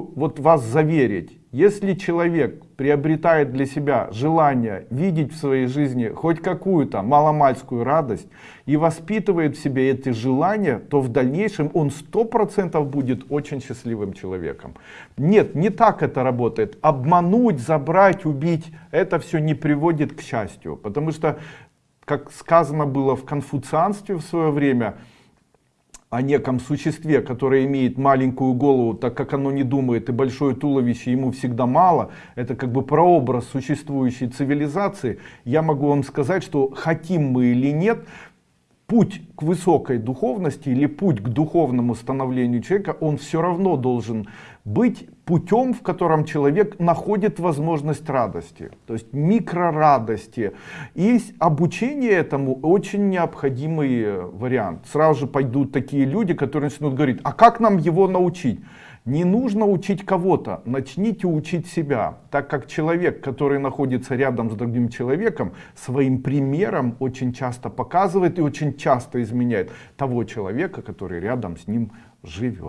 вот вас заверить, если человек приобретает для себя желание видеть в своей жизни хоть какую-то маломальскую радость и воспитывает в себе эти желания, то в дальнейшем он сто процентов будет очень счастливым человеком. Нет, не так это работает. Обмануть, забрать, убить, это все не приводит к счастью. Потому что, как сказано было в конфуцианстве в свое время, о неком существе, которое имеет маленькую голову, так как оно не думает, и большое туловище ему всегда мало, это как бы прообраз существующей цивилизации, я могу вам сказать, что хотим мы или нет, путь к высокой духовности или путь к духовному становлению человека, он все равно должен быть путем, в котором человек находит возможность радости, то есть микрорадости. И обучение этому очень необходимый вариант. Сразу же пойдут такие люди, которые начнут говорить, а как нам его научить? Не нужно учить кого-то, начните учить себя, так как человек, который находится рядом с другим человеком, своим примером очень часто показывает и очень часто изменяет того человека, который рядом с ним живет.